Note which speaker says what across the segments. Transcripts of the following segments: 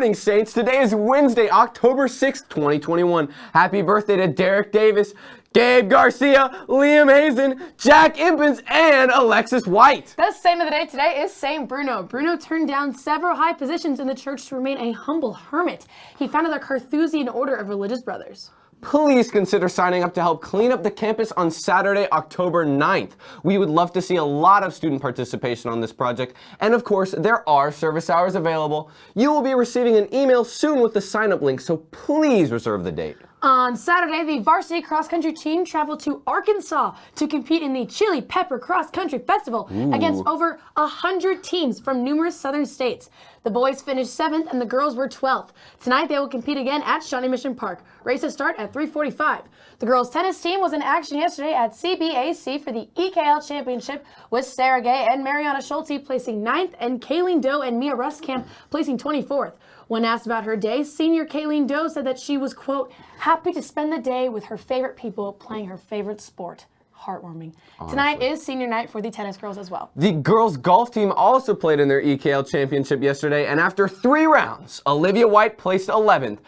Speaker 1: morning, Saints. Today is Wednesday, October 6th, 2021. Happy birthday to Derek Davis, Gabe Garcia, Liam Hazen, Jack Impens, and Alexis White.
Speaker 2: The saint of the day today is Saint Bruno. Bruno turned down several high positions in the church to remain a humble hermit. He founded the Carthusian Order of Religious Brothers
Speaker 1: please consider signing up to help clean up the campus on Saturday, October 9th. We would love to see a lot of student participation on this project, and of course, there are service hours available. You will be receiving an email soon with the sign-up link, so please reserve the date.
Speaker 2: On Saturday, the varsity cross-country team traveled to Arkansas to compete in the Chili Pepper Cross Country Festival Ooh. against over 100 teams from numerous southern states. The boys finished 7th and the girls were 12th. Tonight, they will compete again at Shawnee Mission Park. Races start at 345. The girls tennis team was in action yesterday at CBAC for the EKL Championship with Sarah Gay and Mariana Schulte placing 9th and Kayleen Doe and Mia Rustkamp placing 24th. When asked about her day, senior Kayleen Doe said that she was, quote, happy to spend the day with her favorite people playing her favorite sport heartwarming. Honestly. Tonight is senior night for the tennis girls as well.
Speaker 1: The girls golf team also played in their EKL championship yesterday, and after three rounds, Olivia White placed 11th.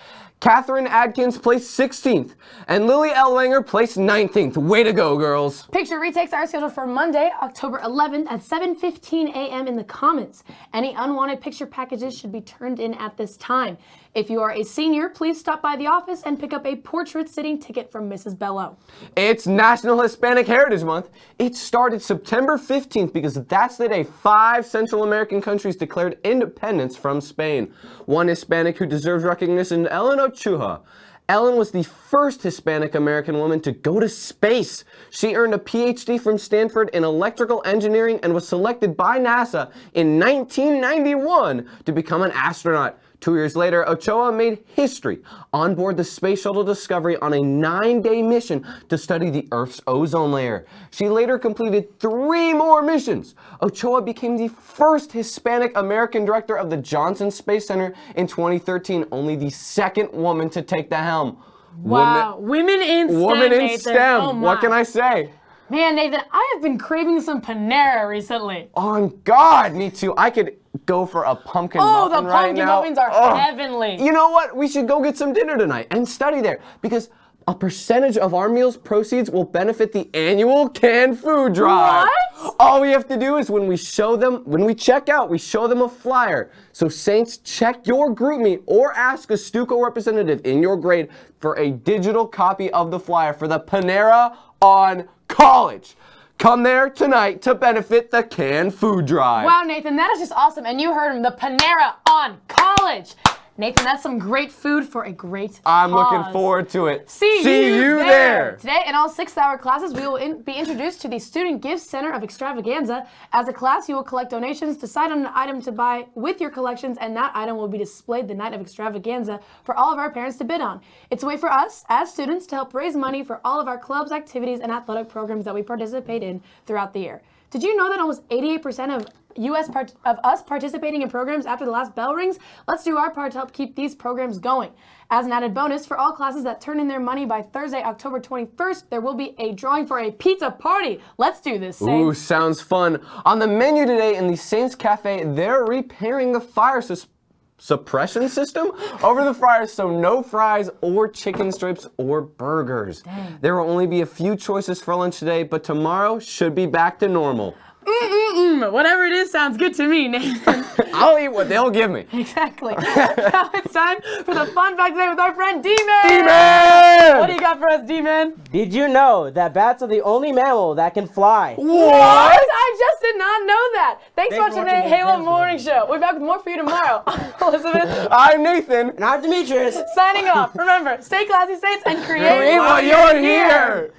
Speaker 1: Catherine Adkins placed 16th, and Lily Ellwanger placed 19th. Way to go, girls.
Speaker 2: Picture retakes are scheduled for Monday, October 11th at 7.15 a.m. in the Commons. Any unwanted picture packages should be turned in at this time. If you are a senior, please stop by the office and pick up a portrait sitting ticket from Mrs. Bello.
Speaker 1: It's National Hispanic Heritage Month. It started September 15th because that's the day five Central American countries declared independence from Spain. One Hispanic who deserves recognition, Ellen Ochoa. Ellen was the first Hispanic American woman to go to space. She earned a PhD from Stanford in electrical engineering and was selected by NASA in 1991 to become an astronaut. Two years later, Ochoa made history on board the Space Shuttle Discovery on a nine-day mission to study the Earth's ozone layer. She later completed three more missions. Ochoa became the first Hispanic American director of the Johnson Space Center in 2013, only the second woman to take the helm.
Speaker 2: Wow, women, women in STEM,
Speaker 1: Women in. STEM, oh what can I say?
Speaker 2: Man, Nathan, I have been craving some Panera recently.
Speaker 1: On God, me too. I could go for a pumpkin
Speaker 2: oh,
Speaker 1: muffin
Speaker 2: right
Speaker 1: now.
Speaker 2: Oh, the pumpkin muffins are oh. heavenly.
Speaker 1: You know what? We should go get some dinner tonight and study there because a percentage of our meals proceeds will benefit the annual canned food drive.
Speaker 2: What?
Speaker 1: All we have to do is when we show them, when we check out, we show them a flyer. So Saints, check your group GroupMe or ask a Stuco representative in your grade for a digital copy of the flyer for the Panera on College. Come there tonight to benefit the canned food drive.
Speaker 2: Wow, Nathan, that is just awesome. And you heard him, the Panera on College. Nathan, that's some great food for a great
Speaker 1: I'm cause. looking forward to it.
Speaker 2: See,
Speaker 1: See you, you there. there.
Speaker 2: Today, in all six-hour classes, we will in be introduced to the Student Gift Center of Extravaganza. As a class, you will collect donations, decide on an item to buy with your collections, and that item will be displayed the night of Extravaganza for all of our parents to bid on. It's a way for us, as students, to help raise money for all of our clubs, activities, and athletic programs that we participate in throughout the year. Did you know that almost 88% of US part of us participating in programs after the last bell rings? Let's do our part to help keep these programs going. As an added bonus, for all classes that turn in their money by Thursday, October 21st, there will be a drawing for a pizza party. Let's do this, Saints.
Speaker 1: Ooh, sounds fun. On the menu today in the Saints Cafe, they're repairing the fire system suppression system over the fryers so no fries or chicken strips or burgers. Dang. There will only be a few choices for lunch today, but tomorrow should be back to normal.
Speaker 2: Mm-mm-mm. Whatever it is sounds good to me, Nathan.
Speaker 1: I'll eat what they'll give me.
Speaker 2: Exactly. now it's time for the fun fact today with our friend D-Man.
Speaker 1: D-Man!
Speaker 2: What do you got for us, D-Man?
Speaker 3: Did you know that bats are the only mammal that can fly?
Speaker 1: What?
Speaker 2: what? I just did not know that. Thanks, Thanks for watching the Halo Morning Show. We'll be back with more for you tomorrow. Elizabeth.
Speaker 1: I'm Nathan.
Speaker 3: And I'm Demetrius.
Speaker 2: Signing off. Remember, stay classy, Saints, and create,
Speaker 1: create while you're here. here.